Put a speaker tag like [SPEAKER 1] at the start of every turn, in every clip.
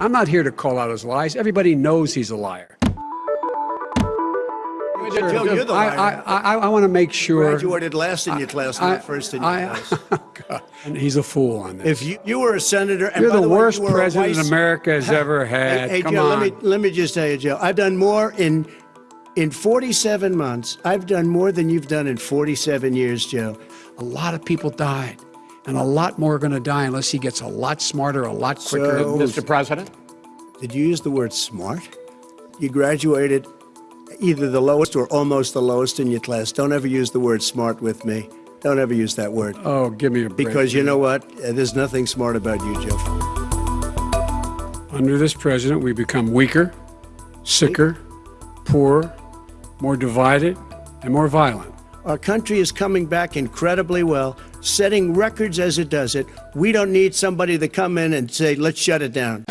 [SPEAKER 1] I'm not here to call out his lies. Everybody knows he's a liar. I. I, I, I want to make sure.
[SPEAKER 2] Graduated last in your class, not first in your class.
[SPEAKER 1] Oh, God, and he's a fool on this.
[SPEAKER 2] If you, you were a senator, and
[SPEAKER 1] You're
[SPEAKER 2] by
[SPEAKER 1] the
[SPEAKER 2] way,
[SPEAKER 1] worst
[SPEAKER 2] you
[SPEAKER 1] president
[SPEAKER 2] vice-
[SPEAKER 1] America has ever had.
[SPEAKER 2] Hey, hey
[SPEAKER 1] Come
[SPEAKER 2] Joe,
[SPEAKER 1] on.
[SPEAKER 2] let me let me just tell you, Joe. I've done more in in 47 months. I've done more than you've done in 47 years, Joe.
[SPEAKER 1] a lot of people died, and a lot more are going to die unless he gets a lot smarter, a lot quicker.
[SPEAKER 2] So-
[SPEAKER 3] Mr. President?
[SPEAKER 2] Did you use the word smart? You graduated either the lowest or almost the lowest in your class. Don't ever use the word smart with me. Don't ever use that word.
[SPEAKER 1] oh, give me a break.
[SPEAKER 2] Because you know what? Uh, There's nothing smart about you, Joe.
[SPEAKER 1] Under this president, we become weaker, sicker, poorer, more divided, and more violent.
[SPEAKER 2] Our country is coming back incredibly well, setting records as it does it. We don't need somebody to come in and say, let's shut it down.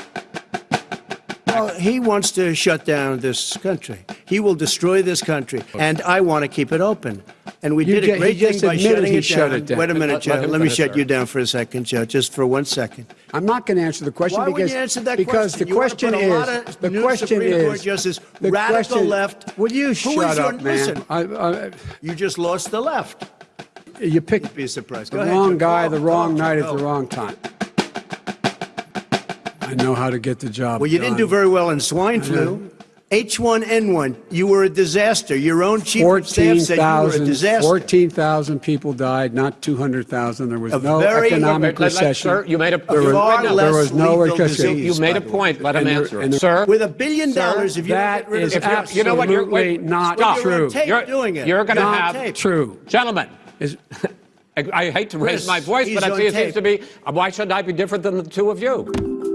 [SPEAKER 2] Well, he wants to shut down this country. He will destroy this country, and I want to keep it open. And we
[SPEAKER 1] You
[SPEAKER 2] did a great thing by shutting it
[SPEAKER 1] shut
[SPEAKER 2] down.
[SPEAKER 1] it down.
[SPEAKER 2] Wait a minute,
[SPEAKER 3] Let-
[SPEAKER 2] Joe.
[SPEAKER 3] let
[SPEAKER 2] Let me shut you down for a second, Joe, just for one second.
[SPEAKER 1] I'm not going to answer the question
[SPEAKER 2] Why
[SPEAKER 1] because
[SPEAKER 2] would you answer that
[SPEAKER 1] because
[SPEAKER 2] question?
[SPEAKER 1] the
[SPEAKER 2] You
[SPEAKER 1] question
[SPEAKER 2] put a lot
[SPEAKER 1] is the question
[SPEAKER 2] Supreme Court
[SPEAKER 1] is
[SPEAKER 2] justices,
[SPEAKER 1] the
[SPEAKER 2] radical
[SPEAKER 1] question-
[SPEAKER 2] left.
[SPEAKER 1] Will you shut
[SPEAKER 2] is your-
[SPEAKER 1] up, man?
[SPEAKER 2] listen.
[SPEAKER 1] I, I,
[SPEAKER 2] You just lost the left.
[SPEAKER 1] You picked
[SPEAKER 2] Be surprised.
[SPEAKER 1] the
[SPEAKER 2] Go ahead,
[SPEAKER 1] wrong
[SPEAKER 2] Joe.
[SPEAKER 1] guy,
[SPEAKER 2] Go,
[SPEAKER 1] the wrong
[SPEAKER 2] go,
[SPEAKER 1] night
[SPEAKER 2] go.
[SPEAKER 1] at the wrong time. I know how to get the job
[SPEAKER 2] Well, you didn't do very well in swine uh-huh. flu. H1N1, you were a disaster. Your own chief of staff said you were a
[SPEAKER 1] 14,000
[SPEAKER 2] disaster.
[SPEAKER 1] 14,000 people died, not 200,000. There was
[SPEAKER 2] A
[SPEAKER 1] no
[SPEAKER 2] very-
[SPEAKER 1] economic
[SPEAKER 3] Let- let-
[SPEAKER 1] recession.
[SPEAKER 3] Sir, you made a,
[SPEAKER 2] There
[SPEAKER 3] you-
[SPEAKER 2] was-
[SPEAKER 3] right
[SPEAKER 2] less
[SPEAKER 1] there was no recession.
[SPEAKER 2] disease,
[SPEAKER 3] you made a point. Let him answer
[SPEAKER 1] and
[SPEAKER 3] it. Sir,
[SPEAKER 2] With a billion
[SPEAKER 3] Sir,
[SPEAKER 2] dollars, if you don't
[SPEAKER 1] that
[SPEAKER 2] get rid of
[SPEAKER 1] is
[SPEAKER 2] the
[SPEAKER 3] if you're- you know what, you're-
[SPEAKER 1] absolutely
[SPEAKER 3] wait,
[SPEAKER 1] not
[SPEAKER 2] Well, you're on
[SPEAKER 1] true.
[SPEAKER 2] tape
[SPEAKER 3] You're-
[SPEAKER 2] doing it.
[SPEAKER 3] you're gonna have-
[SPEAKER 2] tape.
[SPEAKER 1] True.
[SPEAKER 3] gentlemen,
[SPEAKER 1] Is-
[SPEAKER 3] I, I hate to raise my voice,
[SPEAKER 2] he's
[SPEAKER 3] but I see it seems to be, why should I be different than the two of you?